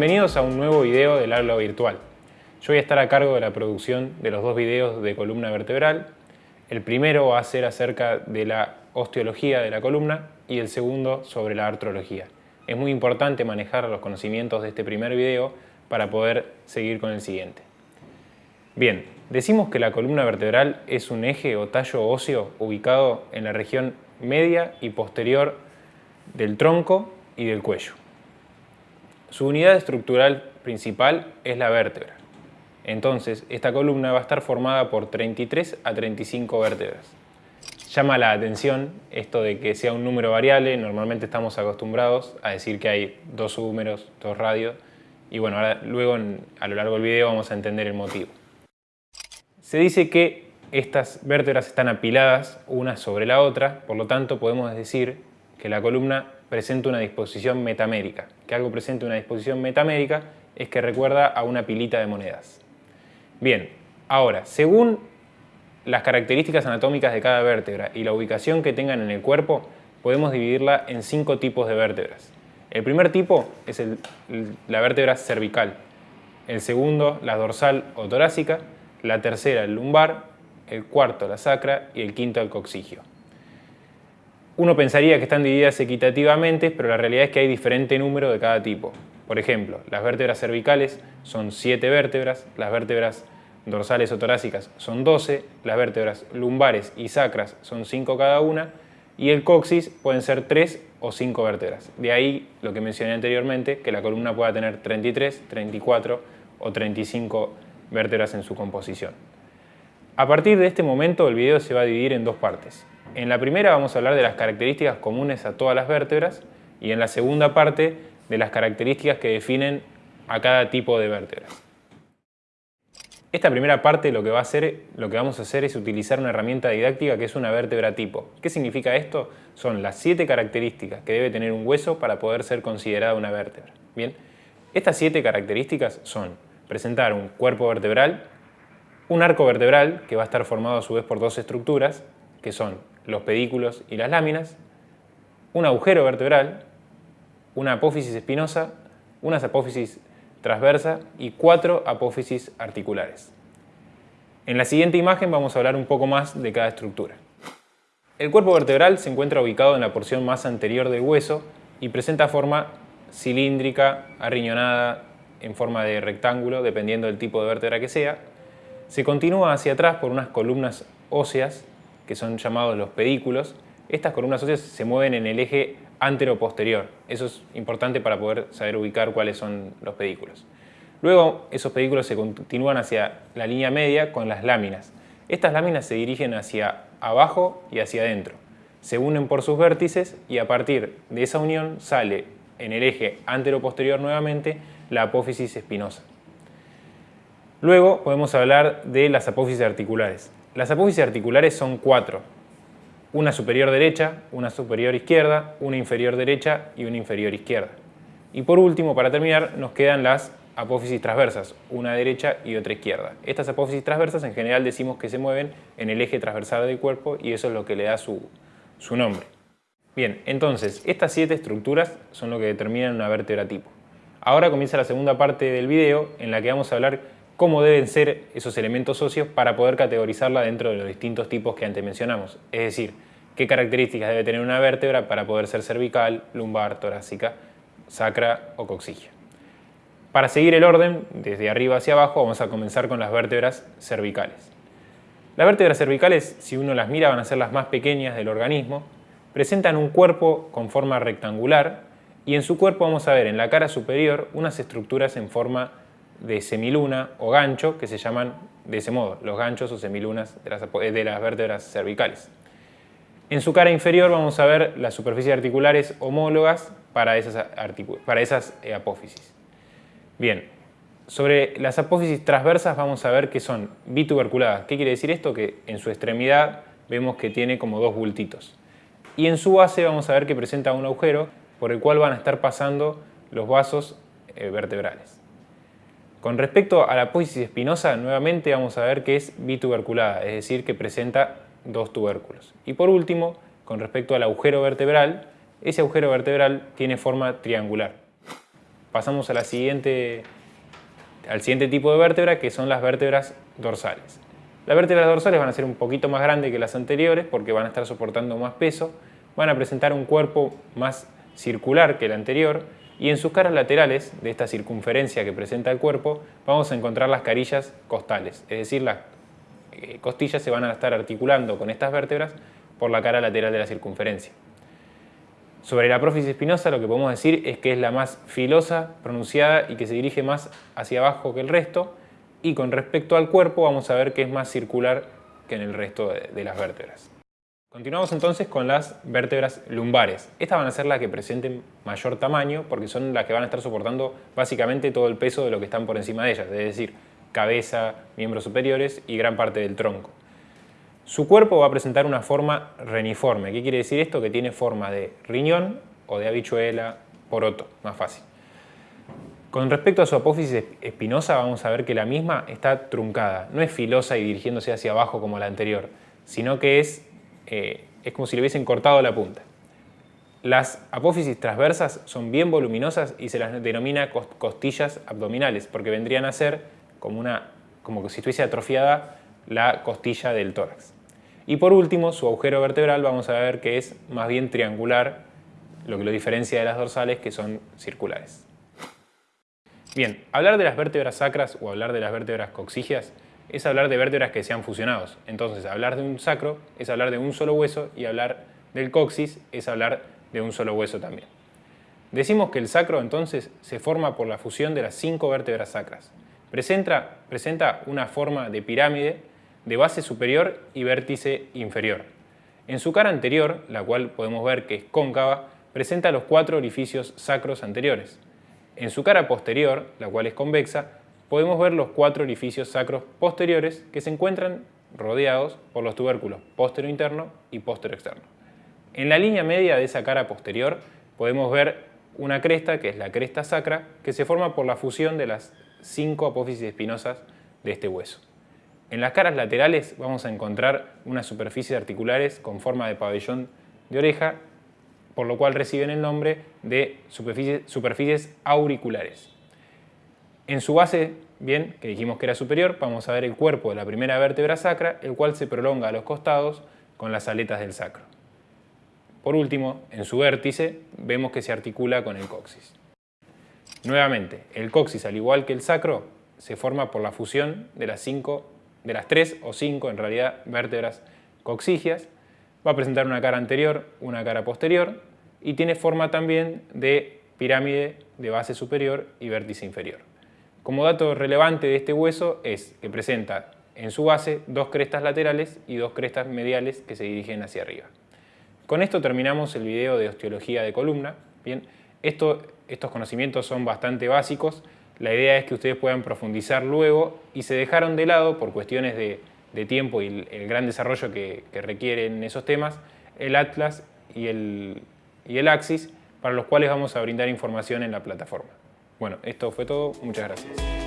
Bienvenidos a un nuevo video del aula virtual. Yo voy a estar a cargo de la producción de los dos videos de columna vertebral. El primero va a ser acerca de la osteología de la columna y el segundo sobre la artrología. Es muy importante manejar los conocimientos de este primer video para poder seguir con el siguiente. Bien, decimos que la columna vertebral es un eje o tallo óseo ubicado en la región media y posterior del tronco y del cuello. Su unidad estructural principal es la vértebra. Entonces, esta columna va a estar formada por 33 a 35 vértebras. Llama la atención esto de que sea un número variable, normalmente estamos acostumbrados a decir que hay dos números, dos radios, y bueno, luego a lo largo del video vamos a entender el motivo. Se dice que estas vértebras están apiladas una sobre la otra, por lo tanto podemos decir que la columna presenta una disposición metamérica. Que algo presente una disposición metamérica es que recuerda a una pilita de monedas. Bien, ahora, según las características anatómicas de cada vértebra y la ubicación que tengan en el cuerpo, podemos dividirla en cinco tipos de vértebras. El primer tipo es la vértebra cervical, el segundo la dorsal o torácica, la tercera el lumbar, el cuarto la sacra y el quinto el coxigio. Uno pensaría que están divididas equitativamente, pero la realidad es que hay diferente número de cada tipo. Por ejemplo, las vértebras cervicales son 7 vértebras, las vértebras dorsales o torácicas son 12, las vértebras lumbares y sacras son 5 cada una, y el coxis pueden ser 3 o 5 vértebras. De ahí lo que mencioné anteriormente, que la columna pueda tener 33, 34 o 35 vértebras en su composición. A partir de este momento el video se va a dividir en dos partes. En la primera vamos a hablar de las características comunes a todas las vértebras y en la segunda parte de las características que definen a cada tipo de vértebras. Esta primera parte lo que, va a hacer, lo que vamos a hacer es utilizar una herramienta didáctica que es una vértebra tipo. ¿Qué significa esto? Son las siete características que debe tener un hueso para poder ser considerada una vértebra. Bien, estas siete características son presentar un cuerpo vertebral, un arco vertebral que va a estar formado a su vez por dos estructuras, que son los pedículos y las láminas, un agujero vertebral, una apófisis espinosa, una apófisis transversa y cuatro apófisis articulares. En la siguiente imagen vamos a hablar un poco más de cada estructura. El cuerpo vertebral se encuentra ubicado en la porción más anterior del hueso y presenta forma cilíndrica, arriñonada, en forma de rectángulo, dependiendo del tipo de vértebra que sea. Se continúa hacia atrás por unas columnas óseas, que son llamados los pedículos. Estas columnas óseas se mueven en el eje antero-posterior. Eso es importante para poder saber ubicar cuáles son los pedículos. Luego, esos pedículos se continúan hacia la línea media con las láminas. Estas láminas se dirigen hacia abajo y hacia adentro. Se unen por sus vértices y a partir de esa unión sale en el eje antero-posterior nuevamente la apófisis espinosa. Luego podemos hablar de las apófisis articulares. Las apófisis articulares son cuatro, una superior derecha, una superior izquierda, una inferior derecha y una inferior izquierda. Y por último, para terminar, nos quedan las apófisis transversas, una derecha y otra izquierda. Estas apófisis transversas en general decimos que se mueven en el eje transversal del cuerpo y eso es lo que le da su, nombre. Bien, entonces, estas siete estructuras son lo que determinan una vértebra tipo. Ahora comienza la segunda parte del video en la que vamos a hablar cómo deben ser esos elementos óseos para poder categorizarla dentro de los distintos tipos que antes mencionamos. Es decir, qué características debe tener una vértebra para poder ser cervical, lumbar, torácica, sacra o coxígea. Para seguir el orden, desde arriba hacia abajo, vamos a comenzar con las vértebras cervicales. Las vértebras cervicales, si uno las mira, van a ser las más pequeñas del organismo. Presentan un cuerpo con forma rectangular y en su cuerpo vamos a ver en la cara superior unas estructuras en forma de semiluna o gancho que se llaman de ese modo, los ganchos o semilunas de las, de las vértebras cervicales. En su cara inferior vamos a ver las superficies articulares homólogas para esas, para esas eh, apófisis. Bien, sobre las apófisis transversas vamos a ver que son bituberculadas. ¿Qué quiere decir esto? Que en su extremidad vemos que tiene como dos bultitos. Y en su base vamos a ver que presenta un agujero por el cual van a estar pasando los vasos eh, vertebrales. Con respecto a la apófisis espinosa, nuevamente vamos a ver que es bituberculada, es decir, que presenta dos tubérculos. Y por último, con respecto al agujero vertebral, ese agujero vertebral tiene forma triangular. pasamos a la siguiente, al siguiente tipo de vértebra, que son las vértebras dorsales. Las vértebras dorsales van a ser un poquito más grandes que las anteriores porque van a estar soportando más peso, van a presentar un cuerpo más circular que el anterior y en sus caras laterales de esta circunferencia que presenta el cuerpo vamos a encontrar las carillas costales, es decir, las eh, costillas se van a estar articulando con estas vértebras por la cara lateral de la circunferencia. Sobre la prófisis espinosa lo que podemos decir es que es la más filosa, pronunciada y que se dirige más hacia abajo que el resto y con respecto al cuerpo vamos a ver que es más circular que en el resto de las vértebras. Continuamos entonces con las vértebras lumbares. Estas van a ser las que presenten mayor tamaño porque son las que van a estar soportando básicamente todo el peso de lo que están por encima de ellas, es decir, cabeza, miembros superiores y gran parte del tronco. Su cuerpo va a presentar una forma reniforme. ¿Qué quiere decir esto? Que tiene forma de riñón o de habichuela, poroto, más fácil. Con respecto a su apófisis espinosa, vamos a ver que la misma está truncada. No es filosa y dirigiéndose hacia abajo como la anterior, sino que es, eh, es como si le hubiesen cortado la punta. Las apófisis transversas son bien voluminosas y se las denomina costillas abdominales, porque vendrían a ser como, una, como si estuviese atrofiada la costilla del tórax. Y por último, su agujero vertebral vamos a ver que es más bien triangular, lo que lo diferencia de las dorsales que son circulares. Bien, hablar de las vértebras sacras o hablar de las vértebras coxigias es hablar de vértebras que se han fusionado. Entonces, hablar de un sacro es hablar de un solo hueso y hablar del coxis es hablar de un solo hueso también. Decimos que el sacro entonces se forma por la fusión de las cinco vértebras sacras. Presenta, presenta una forma de pirámide de base superior y vértice inferior. En su cara anterior, la cual podemos ver que es cóncava, presenta los cuatro orificios sacros anteriores. En su cara posterior, la cual es convexa, podemos ver los cuatro orificios sacros posteriores que se encuentran rodeados por los tubérculos postero interno y postero externo. En la línea media de esa cara posterior podemos ver una cresta, que es la cresta sacra, que se forma por la fusión de las cinco apófisis espinosas de este hueso. En las caras laterales vamos a encontrar unas superficies articulares con forma de pabellón de oreja, por lo cual reciben el nombre de superficies, auriculares. En su base, bien, que dijimos que era superior, vamos a ver el cuerpo de la primera vértebra sacra, el cual se prolonga a los costados con las aletas del sacro. Por último, en su vértice, vemos que se articula con el coxis. Nuevamente, el coxis, al igual que el sacro, se forma por la fusión de las cinco de las tres o cinco, en realidad, vértebras coxigias. Va a presentar una cara anterior, una cara posterior y tiene forma también de pirámide de base superior y vértice inferior. Como dato relevante de este hueso es que presenta en su base dos crestas laterales y dos crestas mediales que se dirigen hacia arriba. Con esto terminamos el video de osteología de columna. Bien, estos conocimientos son bastante básicos, la idea es que ustedes puedan profundizar luego y se dejaron de lado por cuestiones de, tiempo y el, gran desarrollo que, requieren esos temas, el Atlas y el, y el Axis, para los cuales vamos a brindar información en la plataforma. Bueno, esto fue todo. Muchas gracias.